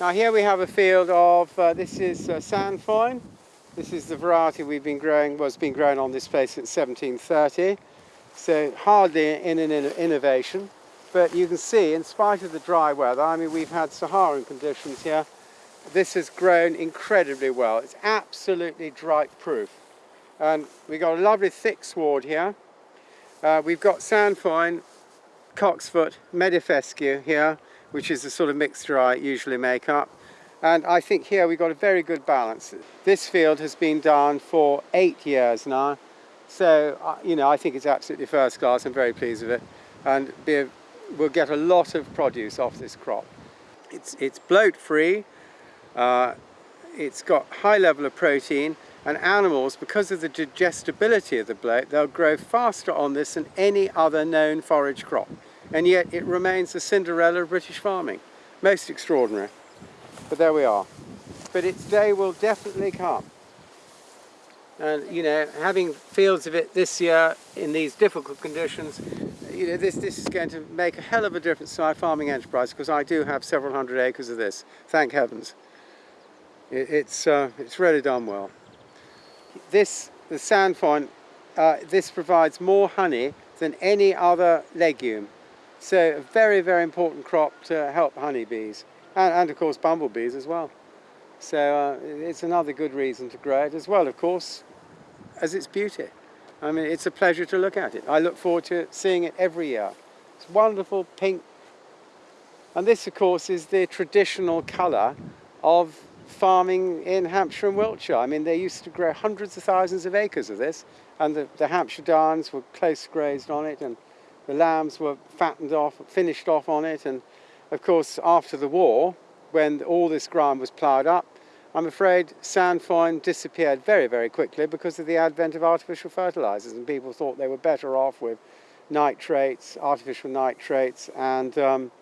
Now here we have a field of, uh, this is uh, Sainfoin. This is the variety we've been growing, was been grown on this place since 1730. So hardly in an innovation, but you can see in spite of the dry weather, I mean we've had Saharan conditions here, this has grown incredibly well. It's absolutely drought proof. And we've got a lovely thick sward here. Uh, we've got Sainfoin, Cocksfoot, Meadow Fescue here, which is the sort of mixture I usually make up. And I think here we've got a very good balance. This field has been done for eight years now. So, uh, you know, I think it's absolutely first class. I'm very pleased with it. And be, we'll get a lot of produce off this crop. It's, it's bloat free. Uh, it's got high level of protein and animals, because of the digestibility of the bloat, they'll grow faster on this than any other known forage crop and yet it remains the Cinderella of British farming. Most extraordinary. But there we are. But its day will definitely come. And, you know, having fields of it this year in these difficult conditions, you know, this, this is going to make a hell of a difference to my farming enterprise because I do have several hundred acres of this, thank heavens. It, it's, uh, it's really done well. This, the Sainfoin, uh, this provides more honey than any other legume so a very, very important crop to help honeybees and, and of course bumblebees as well. So uh, it's another good reason to grow it as well, of course, as its beauty. I mean, it's a pleasure to look at it. I look forward to seeing it every year. It's wonderful pink. And this, of course, is the traditional colour of farming in Hampshire and Wiltshire. I mean, they used to grow hundreds of thousands of acres of this, and the, the Hampshire Downs were close grazed on it, and the lambs were fattened off, finished off on it, and of course after the war, when all this ground was ploughed up, I'm afraid Sainfoin disappeared very, very quickly because of the advent of artificial fertilizers and people thought they were better off with nitrates, artificial nitrates and um,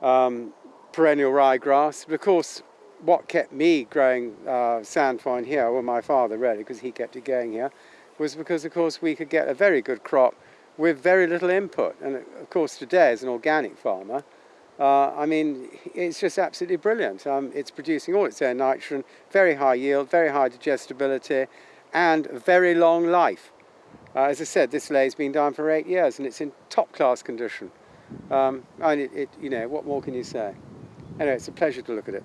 um, perennial ryegrass. But of course, what kept me growing uh, Sainfoin here, well my father really, because he kept it going here, was because of course we could get a very good crop with very little input. And of course today as an organic farmer, uh, I mean, it's just absolutely brilliant. Um, it's producing all its own nitrogen, very high yield, very high digestibility, and very long life. Uh, as I said, this ley's been down for eight years and it's in top class condition. Um, and it, it, you know, what more can you say? Anyway, it's a pleasure to look at it.